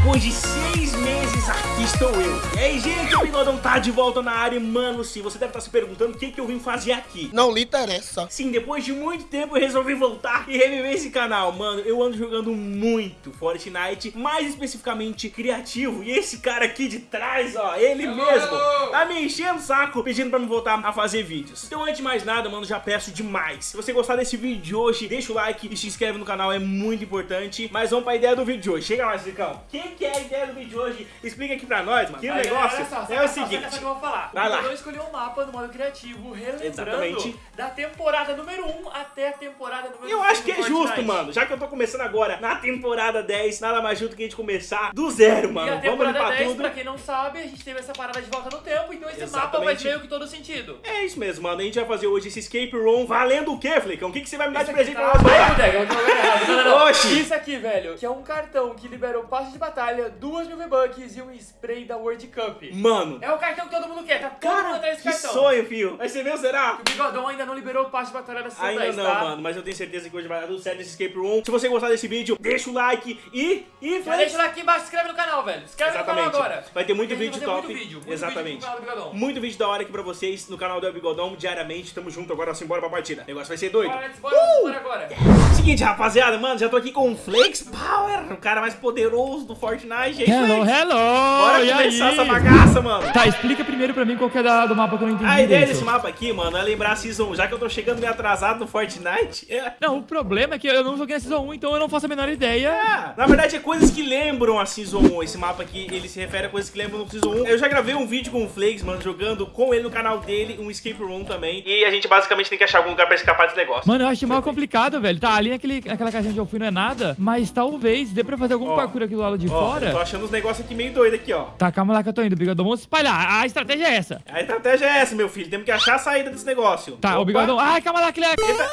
depois de seis meses, aqui estou eu. E aí, gente, o Bigodão tá de volta na área. Mano, sim, você deve estar se perguntando o que, que eu vim fazer aqui. Não lhe interessa. Sim, depois de muito tempo eu resolvi voltar e reviver esse canal. Mano, eu ando jogando muito Fortnite, mais especificamente criativo. E esse cara aqui de trás, ó, ele mesmo, tá me enchendo o saco pedindo pra me voltar a fazer vídeos. Então, antes de mais nada, mano, já peço demais. Se você gostar desse vídeo de hoje, deixa o like e se inscreve no canal, é muito importante. Mas vamos pra ideia do vídeo de hoje. Chega mais, Ricão. O que, é a ideia do vídeo de hoje? Explica aqui pra nós, mano. Que o negócio só, é o seguinte. só que eu vou falar. Vai o lá. jogador escolheu um mapa no modo criativo, relembrando Exatamente. da temporada número 1 até a temporada número 5 Eu acho que é do justo, mano. Já que eu tô começando agora na temporada 10, nada mais justo que a gente começar do zero, E mano. a Vamos temporada limpar 10, tudo. pra quem não sabe, a gente teve essa parada de volta no tempo, então esse mapa Exatamente. faz meio que todo sentido. É isso mesmo, mano. A gente vai fazer hoje esse escape room valendo o quê, Flicão? O que, que você vai me dar de Isso presente aqui pra tá- nós Ai, botar? bodega, eu tô jogando errado. Não, não, não. Oxi. Isso aqui, velho, que é um cartão que liberou passe de batalha, duas mil V-Bucks e um spray da World Cup. Mano, É o cartão que todo mundo quer, tá todo mundo cara, atrás desse que cartão. sonho, filho. Vai ser meu, será? O Bigodão ainda não liberou o passe de batalha da Season Ainda 10, não, tá? mano, mas eu tenho certeza que hoje vai dar tudo certo nesse escape room. Se você gostar desse vídeo, deixa o like e... e Já deixa lá aqui embaixo, se inscreve no canal, velho. Se inscreve Exatamente. no canal agora. Vai ter muito que vídeo top. Muito vídeo, muito Exatamente. Vídeo. Muito vídeo da hora aqui pra vocês no canal do Bigodão, diariamente. Tamo junto agora, assim, bora pra partida. O negócio vai ser doido. Bora, let's bora, let's bora agora. Seguinte, rapaziada, mano, já tô aqui com o Flex Power, o cara mais poderoso do Fortnite. E aí, Hello, hello! Bora e começar aí? essa bagaça, mano. Tá, explica primeiro pra mim qual que é da, do mapa que eu não entendi A ideia desse mapa aqui, mano, é lembrar a Season, já que eu tô chegando meio atrasado no Fortnite. É. Não, o problema é que eu não joguei na Season 1, então eu não faço a menor ideia. Ah, na verdade é coisas que lembram a Season 1. Esse mapa aqui, ele se refere a coisas que lembram do Season 1. Eu já gravei um vídeo com o Flakes, mano, jogando com ele no canal dele, um escape room também. E a gente basicamente tem que achar algum lugar pra escapar desse negócio. Mano, eu acho mal complicado, velho. Tá, ali naquele, naquela caixinha onde eu fui não é nada, mas talvez dê pra fazer algum Ó, parkour aqui do lado de Ó, eu fora. tô achando uns negócios aqui meio doido aqui, ó. Tá, calma lá que eu tô indo, Bigodão. Vamos espalhar. A estratégia é essa. A estratégia é essa, meu filho. Temos que achar a saída desse negócio. Tá, Opa. o Bigodão. Ai, calma lá, que ele é. Eita,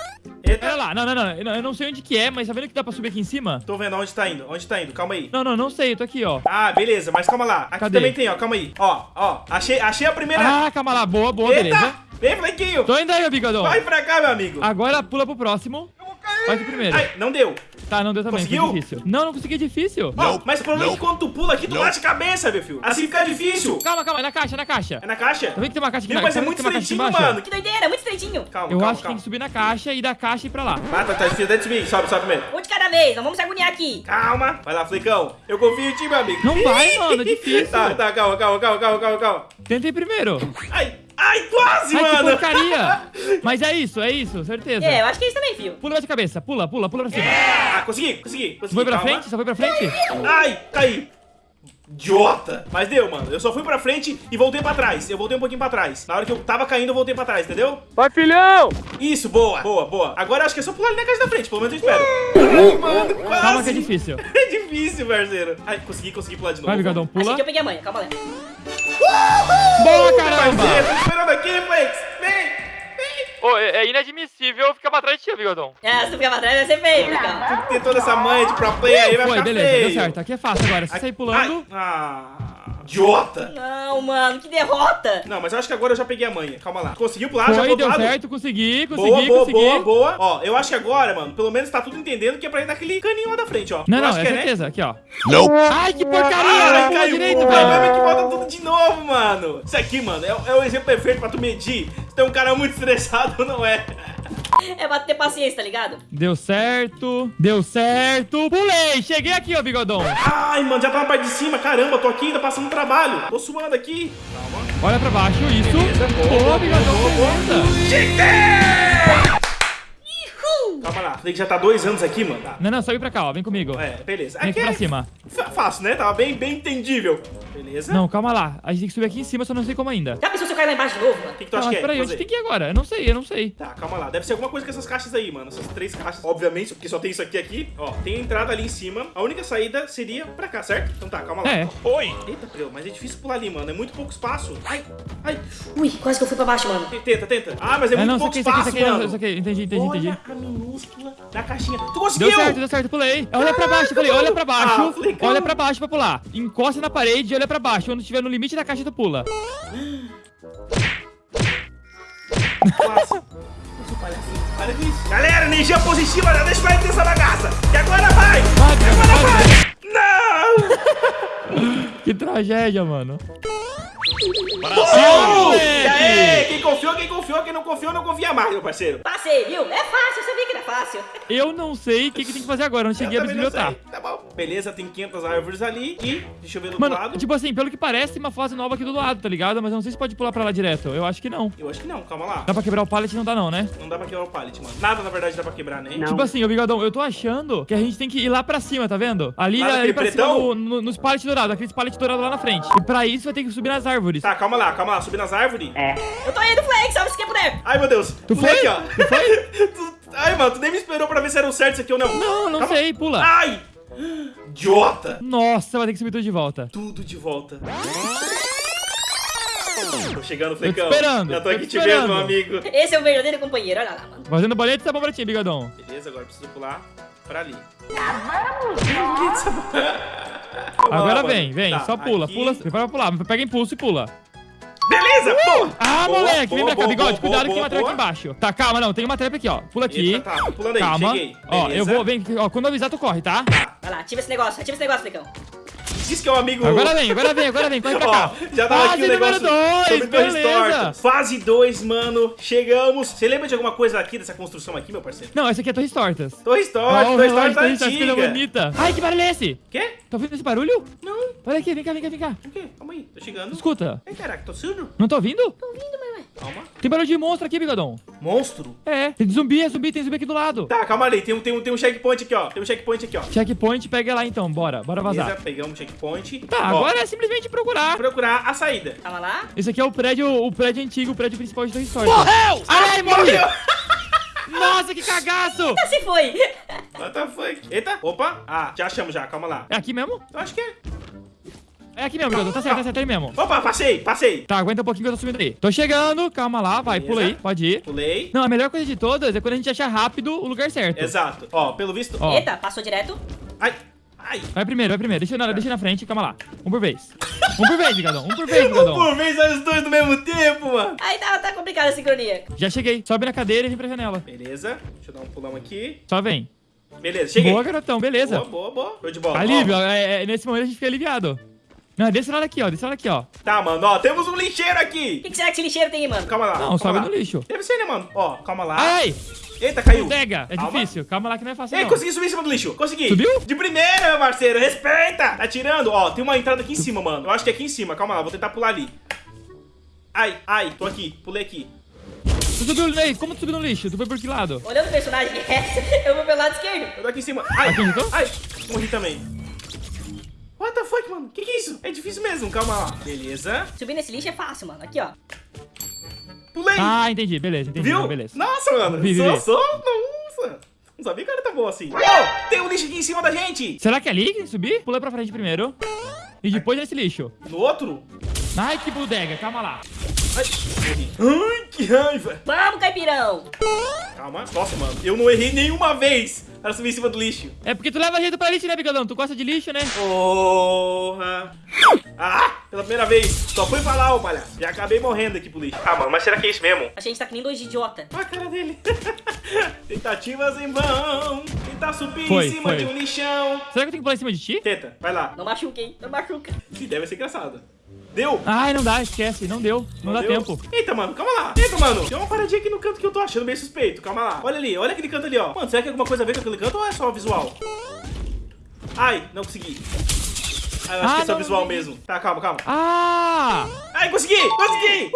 eita. Olha lá, não, não, não, eu não. Eu sei onde que é, mas tá vendo que dá pra subir aqui em cima? Tô vendo onde tá indo, onde tá indo, calma aí. Não, não, não sei, eu tô aqui, ó. Ah, beleza, mas calma lá. Aqui Cadê? também tem, ó, calma aí. Ó, ó, achei, achei a primeira. Ah, calma lá, boa, boa, Eita! beleza. Vem, Flequinho! Tô indo aí, ô Bigodão. Vai pra cá, meu amigo. Agora pula pro próximo. Vai pro primeiro. Ai, não deu. Tá, não deu também, Conseguiu? foi difícil. Não, não consegui, é difícil. Ó, mas o problema é que quando tu pula aqui, tu bate a cabeça, meu filho. Assim fica difícil. Calma, calma, é na caixa, é na caixa. É na caixa? Tá vendo que tem uma caixa aqui Meu, na mas é tá muito estreitinho, mano. Que doideira, muito estreitinho. Calma, Eu calma, acho que tem que subir na caixa e da caixa e ir pra lá. Ah, tá, tá difícil, deve subir. Sobe, sobe mesmo. Um de cada vez, não vamos se agoniar aqui. Calma. Vai lá, Flecão. Eu confio em ti, meu amigo. Não vai, mano, é difícil. Tá, tá, calma, calma, calma, calma, calma, calma. Tentei primeiro. Ai, ai, quase, Ai, que mano. porcaria. Mas é isso, é isso, certeza. É, eu acho que é isso também, filho. Pula de cabeça, pula, pula, pula pra cima. Ah, consegui, consegui, consegui. Foi pra calma. frente? Só foi pra frente? Ai, caí. Idiota! Mas deu, mano. Eu só fui pra frente e voltei pra trás. Eu voltei um pouquinho pra trás. Na hora que eu tava caindo, eu voltei pra trás, entendeu? Vai, filhão! Isso, boa, boa, boa. Agora eu acho que é só pular ali na caixa da frente, pelo menos eu espero. Ai, mano, quase. Calma que é difícil. É difícil, parceiro. Ai, consegui, consegui pular de novo. Vai, Bigodão, Achei pula. que eu peguei a manha, calma lá. Boa, caramba! Parceiro, tô esperando aqui, Flex. Ô, é inadmissível ficar pra trás de ti, Bigodão. É, se tu ficar pra trás vai ser feio, cara. Tem toda essa manha de pro play aí, vai Foi, ficar beleza, feio. deu certo. Aqui é fácil agora. Se sair pulando. Ah, idiota. Não, mano, que derrota. Não, mas eu acho que agora eu já peguei a manha. Calma lá. Conseguiu pular, já Foi, outro deu lado? certo, consegui, consegui, Boa, boa, consegui. boa, boa. Ó, eu acho que agora, mano, pelo menos tá tudo entendendo que é pra ir naquele caninho lá da frente, ó. Não, eu não, acho é que é, né? certeza. Aqui, ó. Não. Ai, que porcaria! Ai, Não pulou caiu. direito, o problema é velho. que volta tudo de novo, mano. Isso aqui, mano, é, é o exemplo perfeito pra tu medir tem um cara muito estressado não é. É pra ter paciência, tá ligado? Deu certo, deu certo. Pulei, cheguei aqui, ó, Bigodão. Ai, mano, já tá na parte de cima. Caramba, tô aqui ainda passando trabalho. Tô suando aqui. Calma. Olha pra baixo, isso. Beleza, boa, Bigodão, boa! Calma lá, falei que já tá dois anos aqui, mano. Tá. Não, não, só ir pra cá, ó, vem comigo. É, beleza. Vem aqui é pra cima. fa- Fácil, né? Tava bem, bem entendível. Beleza? Não, calma lá. A gente tem que subir aqui em cima, só não sei como ainda. Já pensou se eu cair lá embaixo de novo, mano? O que, que tu Tá, acha que é? peraí, onde tem que ir agora? Eu não sei, eu não sei. Tá, calma lá. Deve ser alguma coisa com essas caixas aí, mano. Essas três caixas. Obviamente, porque só tem isso aqui aqui. Ó, tem a entrada ali em cima. A única saída seria pra cá, certo? Então tá, calma lá. É. Oi! Eita, Preu, mas é difícil pular ali, mano. É muito pouco espaço. Ai, ai. Ui, quase que eu fui pra baixo, mano. Tenta, tenta. Ah, mas é É, muito não, pouco aqui, espaço, aqui, mano. isso aqui. Entendi, entendi, entendi. Olha a minúscula da caixinha. Tu conseguiu! Deu certo, deu certo, pulei. Olha pra baixo, falei, olha pra Ah, baixo. flicão. Olha pra baixo pra pular. Encosta na parede e olha pra baixo. Quando estiver no limite da caixa, tu pula. Galera, energia positiva, já deixa pra essa bagaça. E agora vai! Vai, Agora vai, vai! Não! Que tragédia, mano. Oh! moleque! E aí, quem confiou, quem confiou, quem não confiou, não confia mais, meu parceiro. Passei, viu? É fácil, eu sabia fácil. Eu não sei o que, que tem que fazer agora. Eu não cheguei Eu a não bisbilhotar. sei. Tá bom. Beleza, tem 500 árvores ali e... Deixa eu ver do outro Mano, lado. tipo assim, pelo que parece, tem uma fase nova aqui do lado, tá ligado? Mas eu não sei se pode pular pra lá direto. Eu acho que não. Eu acho que não, calma lá. Dá pra quebrar o pallet? Não dá não, né? Não dá pra quebrar o pallet, mano. Nada, na verdade, dá pra quebrar, né? Tipo assim, ô Bigodão, eu tô achando que a gente tem que ir lá pra cima, tá vendo? Ali, Lá ali pra pretão? cima, no, no- nos pallets dourados, aqueles pallets dourados lá na frente. E pra isso vai ter que subir nas árvores. Tá, calma lá, calma lá. Subir nas árvores? É. Eu tô indo, Flex, salve esse que é boneco. Ai, meu Deus. Tu Pulei foi? aqui, ó. Tu foi? Tu- Ai, mano, tu nem me esperou pra ver se era o certo isso aqui ou não. Não, não Calma. sei, pula. Ai! Idiota! Nossa, vai ter que subir tudo de volta. Tudo de volta. Tô chegando, Flecão. esperando, Já tô tô aqui te te vendo, meu amigo. Esse é o verdadeiro companheiro, olha lá, mano. Fazendo bolinha de sabão pra ti, Bigodão. Beleza, agora eu preciso pular pra ali. Agora Vamos lá, vem, vem, Tá, só pula, aqui. pula, prepara pra pular, pega impulso e pula. Beleza, boa! Ah, Boa, moleque, boa, vem pra cá, boa, bigode, boa, cuidado que tem uma trap aqui embaixo. Tá, calma, não, tem uma trap aqui, ó. Pula aqui. Eita, tá, pulando aí, calma. cheguei. Ó, eu Beleza. vou, vem, ó, quando eu avisar, tu corre, tá? Vai lá, ativa esse negócio, ativa esse negócio, Flecão. Diz que é um amigo... Agora vem, agora vem, agora vem, corre pra Ó, cá. já tava aqui o Fase negócio número dois, sobre torres beleza. tortas. Fase 2, mano. Chegamos. Você lembra de alguma coisa aqui dessa construção aqui, meu parceiro? Não, essa aqui é Torres Tortas. Torres Ó, tortas, o torres tortas tá coisa bonita. Ai, que barulho é esse? Quê? Tá ouvindo esse barulho? Não. Olha aqui, vem cá, vem cá, vem cá. O quê? Calma aí, tô chegando. Escuta. Ai, caraca, tô surdo? Não tá ouvindo? Calma. Tem barulho de monstro aqui, bigodão. Monstro? É, tem zumbi, é zumbi, tem zumbi aqui do lado. Tá, calma ali. Tem um, tem, um, tem um checkpoint aqui, ó. Tem um checkpoint aqui, ó. Checkpoint, pega lá então, bora, bora vazar. Beleza, pegamos o checkpoint. Tá, Ó, agora é simplesmente procurar. procurar a saída. Calma lá. Esse aqui é o prédio, o prédio antigo, o prédio principal de Torres Tortas. Morreu! Ai, morri! Morreu! Nossa, que cagaço! Assim foi. What the fuck? Eita, opa. Ah, já achamos já, calma lá. É aqui mesmo? Eu acho que é. É aqui mesmo, bigodão, tá certo, tá certo, é ali mesmo. Opa, passei, passei. Tá, aguenta um pouquinho que eu tô subindo aí. Tô chegando, calma lá, vai, Beleza. pula aí, pode ir. Pulei. Não, a melhor coisa de todas é quando a gente achar rápido o lugar certo. Exato. Ó, pelo visto... Ó. Eita, passou direto. Ai, ai. Vai primeiro, vai primeiro. Deixa, eu na- deixa eu na frente, calma lá. Um por vez. Um por vez, bigodão, um por vez, Um bigodão. por vez, olha os dois no mesmo tempo, mano. Aí tá, tá complicada a sincronia. Já cheguei. Sobe na cadeira e vem pra janela. Beleza. Deixa eu dar um pulão aqui. Só vem. Beleza, cheguei. Boa, garotão, beleza. Boa, boa, boa. Show de bola. Alívio, é, é, nesse momento a gente fica aliviado. Não, desse lado aqui, ó, desse lado aqui, ó. Tá, mano, ó, temos um lixeiro O aqui. que, que será que esse lixeiro tem aí, mano? Calma lá. Não, calma sobe lá. no lixo. Deve ser, né, mano? Ó, calma lá. Ai, Eita, caiu. pega. É Calma. difícil. Calma lá que não é fácil, Ei, não. consegui subir em cima do lixo. Consegui. Subiu? De primeira, meu parceiro. Respeita. Tá tirando. Ó, tem uma entrada aqui em cima, mano. Eu acho que é aqui em cima. Calma lá, vou tentar pular ali. Ai, ai, tô aqui. Pulei aqui. Tu subiu, ei, como tu subiu no lixo? Tu foi por que lado? Olhando o personagem eu vou pelo lado esquerdo. Eu tô aqui em cima. Ai, ai. Morri também. What the fuck, mano? Que que é isso? É difícil mesmo. Calma lá. Beleza. Subir nesse lixo é fácil, mano. Aqui, ó. Pulei. Ah, entendi, beleza, entendi. Viu? não, beleza. Nossa, mano. Vi, vi, sou, vi. sou. Nossa. Não sabia que o cara tá bom assim. Oh, tem um lixo aqui em cima da gente. Será que é ali que tem que subir? Pula pra frente primeiro. E depois nesse lixo. No outro? Ai, que bodega, calma lá. Ai. Ai, que raiva. Vamos, caipirão. Calma. Nossa, mano. Eu não errei nenhuma vez para subir em cima do lixo. É porque tu leva jeito pra lixo, né, bigodão? Tu gosta de lixo, né? Porra. Ah, pela primeira vez. Só fui lá, ô palhaço. Já acabei morrendo aqui pro lixo. Ah, mano, mas será que é isso mesmo? Que a gente tá que nem dois idiota. Olha a cara dele. Tentativas em vão. Tentar subir Foi, em cima foi. de um lixão. Será que eu tenho que pular em cima de ti? Tenta, vai lá. Não machuca, hein? Não machuca. Ih, deve ser engraçado. Deu? Ai, não dá, esquece, não deu. Não, dá deu? tempo. Eita, mano, calma lá. Eita, mano. Tem uma paradinha aqui no canto que eu tô achando meio suspeito. Calma lá. Olha ali, olha aquele canto ali, ó. Mano, será que tem alguma coisa a ver com aquele canto ou é só visual? Ai, não consegui. Ah, eu acho Ah, que é só não, visual não mesmo. Tá, calma, calma. Ah! Ai, consegui! Consegui!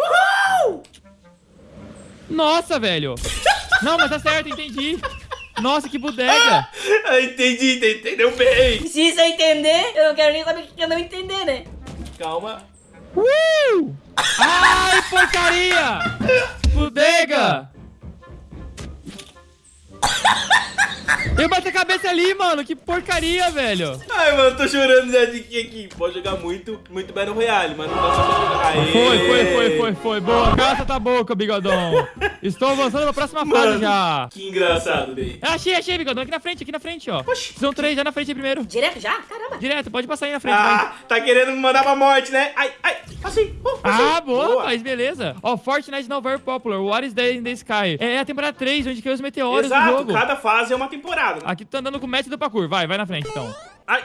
Uhul! Nossa, velho. Não, mas tá certo, entendi. Nossa, que bodega. Ah, entendi, ente- entendeu bem. Se isso eu entender, eu não quero nem saber o que eu não entender, né? Calma. Uh! Ai, porcaria! Bodega! Eu bati a cabeça ali, mano. Que porcaria, velho. Ai, mano, tô chorando já de que aqui. Pode jogar muito, muito Battle Royale, mas não dá pra jogar. Aê! Foi, foi, foi, foi, foi. Boa, cala essa boca, bigodão. Estou avançando pra próxima fase Mano, já. que engraçado, Ney. Achei, achei, bigodão. Aqui na frente, aqui na frente, ó. Oxi. São três, já na frente aí primeiro. Direto já? Caramba. Direto, pode passar aí na frente, vai. Ah, tá querendo me mandar pra morte, né? Ai, ai, assim. Uh, passei. Ah, boa, rapaz, beleza. Ó, Fortnite now very popular. What is there in the sky? É a temporada 3, onde caiu os meteoros do Exato, jogo. cada fase é uma temporada. Né? Aqui tu tá andando com o mestre do parkour. Vai, vai na frente, então. Ai.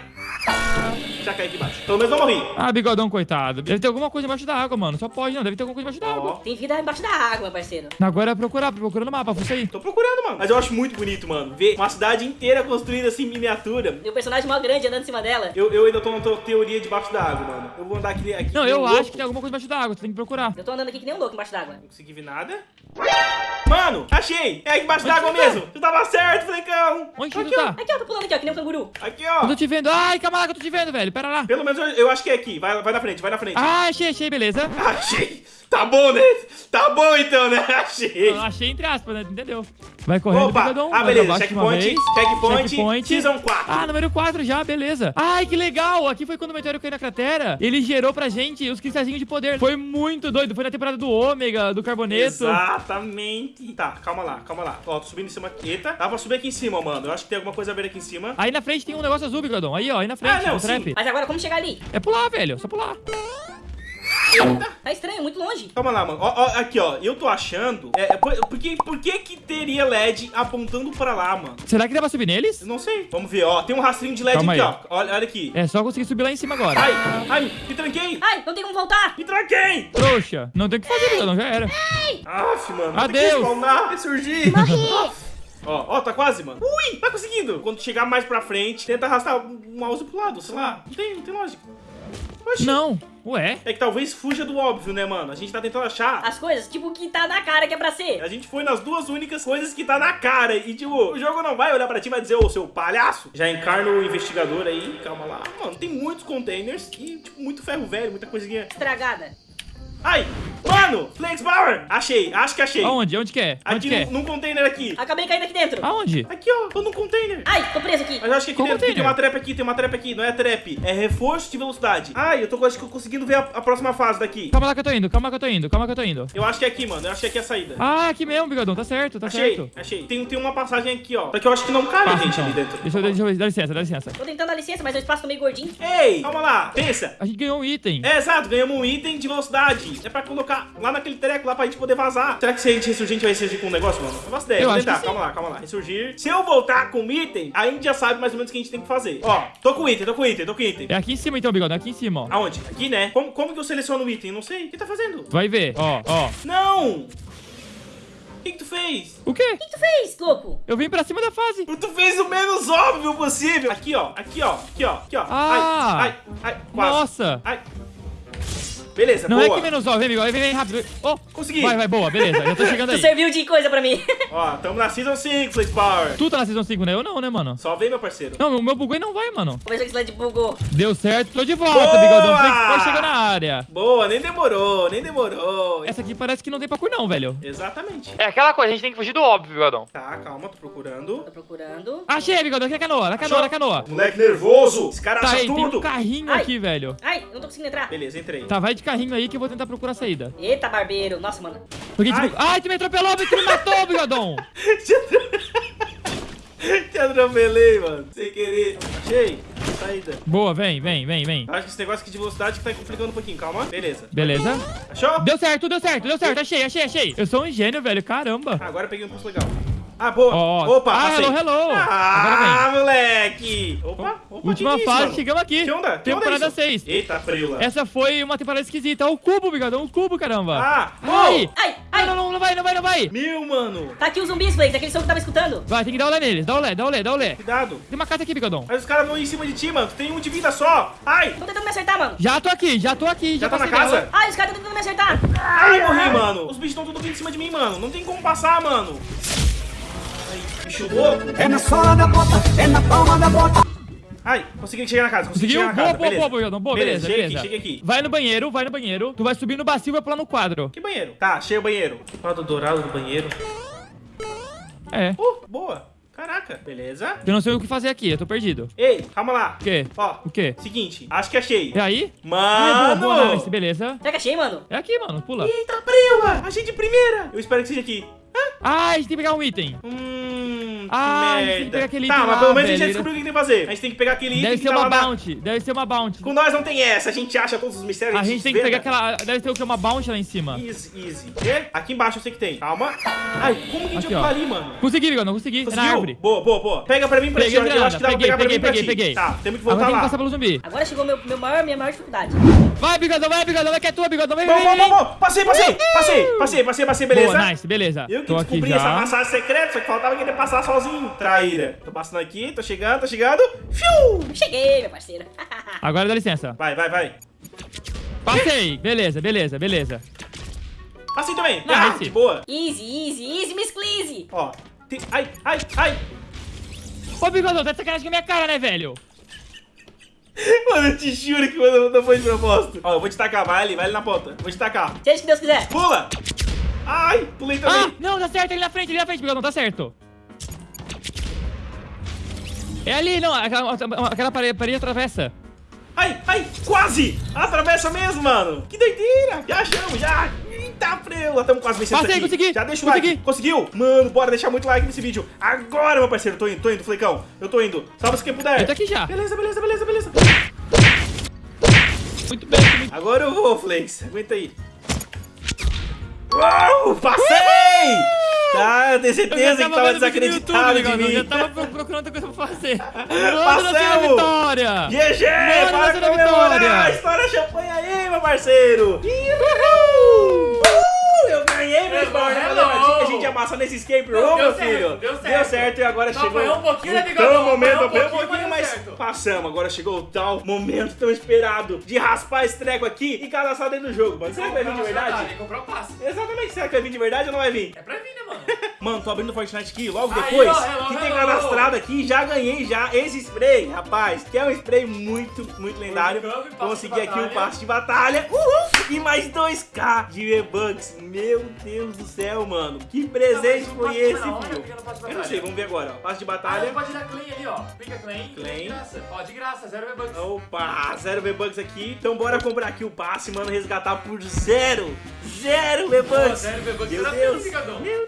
Já caí aqui embaixo. Pelo menos não morri. Ah, bigodão, coitado. Deve ter alguma coisa embaixo da água, mano. Só pode, não. Deve ter alguma coisa embaixo da água. Tem vida embaixo da água, parceiro. Agora é procurar, procura no mapa, fuça aí. Tô procurando, mano. Mas eu acho muito bonito, mano. Ver uma cidade inteira construída assim, em miniatura. E o personagem mó grande andando em cima dela. Eu, eu ainda tô na tua teoria debaixo da água, mano. Eu vou andar aqui. aqui Não, eu um acho louco. que tem alguma coisa embaixo da água. Tu tem que procurar. Eu tô andando aqui que nem um louco embaixo d'água. Não consegui ver nada. Mano, achei! É aqui embaixo d'água tu tá? mesmo! Tu tava certo, Flecão! Onde que aqui, tu tá? Aqui, ó, tô pulando aqui, ó, que nem um canguru. ó. Aqui, Eu ó! tô te vendo. Ai, calma lá que eu tô te vendo, velho. Pera lá. Pelo menos eu, eu acho que é aqui. Vai, vai na frente, vai na frente. Ah, achei, achei, beleza. Achei! Tá bom, né? Tá bom então, né? Achei! Eu achei entre aspas, né? Entendeu? Vai correndo, Opa! bigodão. Ah, beleza. Checkpoint, checkpoint, Checkpoint. Season 4. Ah, número 4 já, beleza. Ai, que legal. Aqui foi quando o meteoro caiu na cratera. Ele gerou pra gente os cristalzinhos de poder. Foi muito doido. Foi na temporada do Ômega, do Carboneto. Exatamente. Tá, calma lá, calma lá. Ó, tô subindo em cima aqui. Eita, dá pra subir aqui em cima, mano. Eu acho que tem alguma coisa a ver aqui em cima. Aí na frente tem um negócio azul, bigodão. Aí, ó, aí na frente, Ah, não, sim. trap. Mas agora, como chegar ali? É pular, velho. Só pular. Tá estranho, muito longe. Calma lá, mano. Ó, ó, aqui, ó. Eu tô achando. É, é, por, por que, por que que teria LED apontando pra lá, mano? Será que dá pra subir neles? Eu não sei. Vamos ver, ó. Tem um rastrinho de LED Calma aqui, aí. ó. Olha, olha aqui. É só conseguir subir lá em cima agora. Ai, ai, me tranquei. Ai, não tem como voltar. Me tranquei. Trouxa. Não tem o que fazer, bigodão. Já era. Aff, mano. que Adeus. spawnar e surgir. Ó, ó, tá quase, mano. Ui, tá conseguindo. Quando chegar mais pra frente, tenta arrastar o mouse pro lado, sei lá. Não tem, não tem lógica. Oxi. Não. Ué? É que talvez fuja do óbvio, né, mano? A gente tá tentando achar. As coisas, tipo, o que tá na cara que é pra ser. A gente foi nas duas únicas coisas que tá na cara. E, tipo, o jogo não vai olhar pra ti e vai dizer, ô, seu palhaço. Já encarna o investigador aí. Calma lá. Mano, tem muitos containers e, tipo, muito ferro velho, muita coisinha. Estragada. Ai! Mano! Flex Power! Achei, acho que achei. Aonde? Onde que é? Onde Aqui que é? num, container aqui. Acabei caindo aqui dentro. Aonde? Aqui, ó. Tô num container. Ai, tô preso aqui. Mas eu acho que aqui Qual dentro tem uma trap aqui, tem uma trap aqui. Não é trap, é reforço de velocidade. Ai, eu tô acho que eu conseguindo ver a, a próxima fase daqui. Calma lá que eu tô indo, calma que eu tô indo, calma que eu tô indo. Eu acho que é aqui, mano. Eu acho que aqui é a saída. Ah, aqui mesmo, bigodão. Tá certo, tá achei, certo. achei. Tem, tem uma passagem aqui, ó. Só que eu acho que não cabe Passa, gente então. ali dentro. Deixa eu, deixa eu, dá licença, dá licença. Tô tentando dar licença, mas o espaço tá meio gordinho. Ei, calma lá. Pensa. A gente ganhou um item. É, exato, ganhamos um item de velocidade. É pra colocar lá naquele treco lá pra gente poder vazar. Será que se a gente ressurgir, a gente vai ressurgir com um negócio, mano? Eu faço ideia. Eu Vou tentar. que Calma lá, calma lá. Ressurgir. Se eu voltar com o item, a gente já sabe mais ou menos o que a gente tem que fazer. Ó, tô com o item, tô com o item, tô com o item. É aqui em cima então, bigodão, aqui em cima, ó. Aonde? Aqui, né? Como, como que eu seleciono o item? Não sei. O que tá fazendo? Vai ver, ó, ó. Não! O que, que tu fez? O quê? O que tu fez, louco? Eu vim pra cima da fase. Tu fez o menos óbvio possível. Aqui, ó. Aqui, ó. Aqui, ó. Aqui, ó. Ah! Ai, ai, ai. Quase. Nossa. Ai. Beleza, Não boa. é que menos ó, vem, bigode, vem, vem rápido. Oh, Consegui. vai, vai, boa, beleza. Já tô chegando Tu aí. serviu de coisa pra mim. Ó, tamo na Season 5, Flex Power. Tu tá na Season 5, né? Eu não, né, mano? Só vem, meu parceiro. Não, o meu bugou e não vai, mano. Vou ver se o slide bugou. Deu certo, tô de volta, Boa! bigodão. Pode chegar na área. Boa, nem demorou, nem demorou. Essa aqui parece que não tem parkour não, velho. Exatamente. É aquela coisa, a gente tem que fugir do óbvio, bigodão. Tá, calma, tô procurando. Tô procurando. Achei, bigodão, aqui na canoa, na canoa, na canoa. Moleque nervoso. Esse cara Tá acha aí, tem um tudo. carrinho Ai. aqui, velho. Ai, eu não tô conseguindo entrar. Beleza, entrei. Tá, vai de carrinho aí que eu vou tentar procurar a saída. Eita, barbeiro. Nossa, mano. Porque, Ai. tipo, ai, tu me atropelou, tu me matou, bigodão. Te atropelei, mano. Sem querer. Achei. Saída. Boa, vem, vem, vem, vem. Acho que esse negócio aqui de velocidade que tá complicando um pouquinho. Calma. Beleza. Beleza. Achou? Deu certo, deu certo, deu certo. Achei, achei, achei. Eu sou um gênio, velho. Caramba. Agora eu peguei um pulso legal. Ah, boa. Ó. Opa, Ah, passei. hello, hello. Ah, moleque. Opa, opa. Última que que é isso, fase, mano? chegamos aqui. Que onda? Que onda Temporada é isso? 6. Eita, freula. Essa foi uma temporada esquisita. O cubo, bigodão, o cubo, caramba. Ah, Ai. oh. Ai, ai. Não, não, não vai, não vai, não vai. Meu, mano. Tá aqui os zumbis, Flakes. Aquele som que eu tava escutando. Vai, tem que dar olé neles. Dá olé, dá olé, dá olé. Cuidado. Tem uma carta aqui, bigodão. Mas os caras vão em cima de ti, mano. Tu tem um de vida só. Ai. Tô tentando me acertar, mano. Já tô aqui, já tô aqui. Já Já, tá na casa? dela. Ai, os caras estão tentando me acertar. Ai, morri, mano. Os bichos estão tudo vindo em cima de mim, mano. Não tem como passar, mano. Bicho louco. É na sola da bota, é na palma da bota. Ai, consegui chegar na casa. Consegui Conseguiu? chegar na Boa, casa. boa, beleza. boa, bigodão. Boa, beleza, cheguei beleza. aqui, cheguei aqui. Vai no banheiro, vai no banheiro. Tu vai subir no bacio e vai pular no quadro. Que banheiro? Tá, achei o banheiro. Quadro dourado do banheiro. É. Uh, boa. Caraca. Beleza. Eu não sei o que fazer aqui, eu tô perdido. Ei, calma lá. O quê? Ó, O quê? seguinte. Acho que achei. É aí? Ai, boa, Mano. boa, nice, beleza. Será que achei, mano? É aqui, mano, pula. Eita, prela. Achei de primeira. Eu espero que seja aqui. Ah, a gente tem que pegar um item. Hum, Ah, a gente tem que merda. pegar aquele tá, item mas lá, pelo menos a gente já descobriu o que tem que fazer. A gente tem que pegar aquele item Deve que ser tá uma lá na... bounty, deve ser uma bounty. Com nós não tem essa, a gente acha todos os mistérios. A gente tem que pegar aquela... Deve ter o que? Uma bounty lá em cima. Easy, easy. E aqui embaixo eu sei que tem. Calma. Ai, como que a gente Aqui, vai ali, mano? Consegui, não consegui. É na Conseguiu? árvore. Boa, boa, boa. Pega pra mim pra Peguei a ó. Eu acho que dá pra peguei, pegar pra peguei, mim pra peguei, ti. peguei. Tá, temos que Agora voltar tem que lá. passar pelo zumbi. Agora chegou meu, meu maior, minha maior dificuldade. Vai, Bigodão, vai, Bigodão, vai que é tua, Bigodão, vem, vem, bom, vem. bom, bom. Passei, passei, passei, passei, passei, passei, beleza. Boa, nice, beleza. Eu que Tô aqui descobri essa passagem secreta, só que faltava querer passar sozinho. Traíra. Tô passando aqui, tô chegando, tô chegando. Fiu! Cheguei, meu parceiro. Agora dá licença. Vai, vai, vai. Passei. Beleza, beleza, beleza. Passei também. Não, Ah, de boa. easy, easy, easy, Miss Cleese. Ó. tem- Ai, ai, ai. Ô, Bigodão, tá de sacanagem com a minha cara, né, velho? Mano, eu te juro que não, não foi de propósito. Ó, eu vou te tacar, vai ali, vai ali na ponta. Vou te tacar. Seja o que Deus quiser. Pula! Ai, pulei Ah, também. não, tá certo, ali na frente, ali na frente, Bigodão, tá certo. É ali, não, aquela, aquela parede, parede atravessa. Ai, ai, quase! Atravessa mesmo, mano. Que doideira. Já achamos, já. Eita, freio. Estamos quase vencendo Passei, consegui, Já deixa o consegui. like. Conseguiu? Mano, bora deixar muito like nesse vídeo. Agora, meu parceiro. Tô indo, tô indo, Flecão. Eu tô indo. Salva-se quem puder. Eu tô aqui já. Beleza, beleza, beleza, beleza. Muito bem, muito Agora eu vou, Flex. Aguenta aí. Uau, passei! Tá, eu tenho Eu certeza que tava desacreditado de Bigodão, mim. Eu já tava pro- procurando outra coisa pra fazer. Passamos! vitória! GG! Mano, para comemorar! vitória! Estoura champanhe aí, meu parceiro! Uhul! Uh, eu ganhei, meu irmão! Já falei pra ti que a gente ia passar nesse escape room, meu certo, filho! deu Deu certo. certo e agora Só chegou... apanhou um pouquinho, né, Bigodão? momento, um um pouquinho, pouquinho, mas certo. passamos. Agora chegou o tal momento tão esperado de raspar esse treco aqui e cadaçar dentro do jogo, mano. Será que vai vir de verdade? Que comprar o passe. Exatamente, será que vai vir de verdade ou não vai vir? É pra vir, né, mano? Mano, tô abrindo o Fortnite aqui logo Aí, depois. ó, hello, que tem hello. cadastrado aqui, já ganhei já esse spray, rapaz. Que é um spray muito, muito lendário. Campo Consegui aqui o passe de batalha. Uhul! E mais 2k de V-Bucks. Meu Deus do céu, mano. Que presente Não, foi esse, filho? fica de Eu não sei, vamos ver agora. ó. Passe de Ah, batalha. pode dar claim ali, ó. Clica claim. Claim. De graça. Ó, de graça, zero V-Bucks. Opa, zero V-Bucks aqui. Então bora comprar aqui o passe, mano. Resgatar por zero. Zero V-Bucks. Zero V-Bucks, Meu Deus. Meu Deus,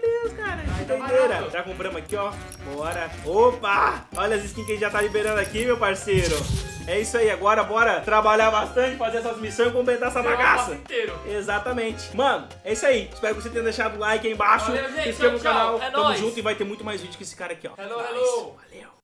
doideira. Já compramos aqui, ó. Bora. Opa. Olha as skins que a gente já tá liberando aqui, meu parceiro. É isso aí. Agora bora trabalhar bastante, fazer essas missões e completar essa bagaça. inteiro. Exatamente. Mano, é isso aí. Espero que você tenha deixado o like aí embaixo. Valeu, gente. se inscreva no canal. É Tamo nóis. junto e vai ter muito mais vídeo com esse cara aqui, ó. Hello, Nice. hello. Valeu.